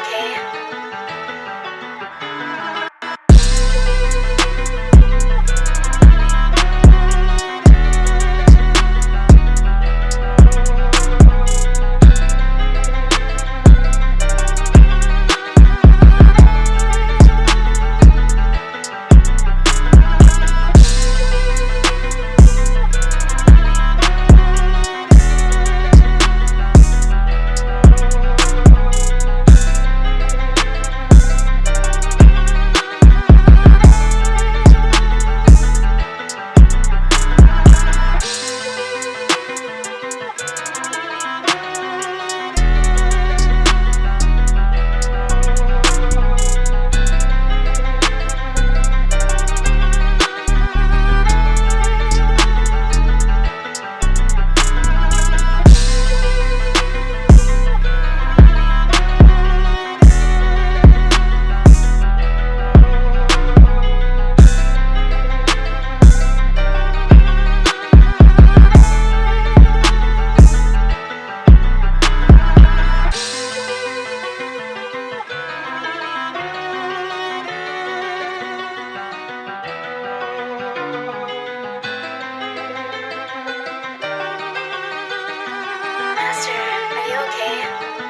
okay. are you okay?